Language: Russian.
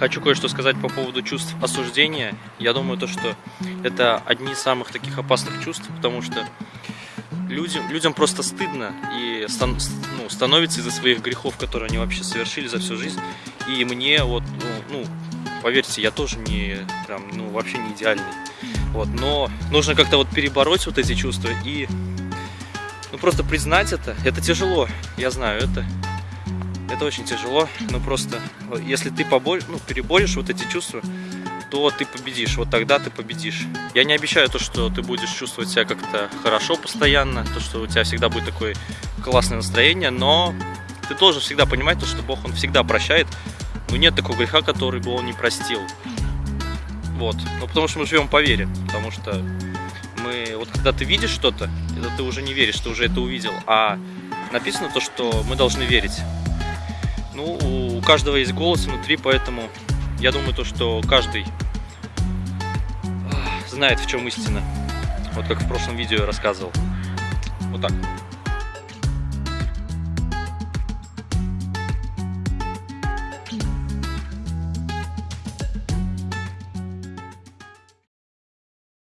Хочу кое-что сказать по поводу чувств осуждения. Я думаю, то, что это одни из самых таких опасных чувств, потому что людям, людям просто стыдно и стан, ну, становится из-за своих грехов, которые они вообще совершили за всю жизнь. И мне вот, ну, ну поверьте, я тоже не прям, ну, вообще не идеальный. Вот, но нужно как-то вот перебороть вот эти чувства и ну, просто признать это. Это тяжело, я знаю, это это очень тяжело, но просто если ты ну, переборешь вот эти чувства, то ты победишь, вот тогда ты победишь. Я не обещаю то, что ты будешь чувствовать себя как-то хорошо постоянно, то, что у тебя всегда будет такое классное настроение, но ты должен всегда понимать то, что Бог, Он всегда прощает, но нет такого греха, который бы Он не простил. Вот, ну потому что мы живем по вере, потому что мы, вот когда ты видишь что-то, это ты уже не веришь, ты уже это увидел, а написано то, что мы должны верить. Ну, у каждого есть голос внутри, поэтому я думаю, то, что каждый знает, в чем истина. Вот как в прошлом видео я рассказывал. Вот так.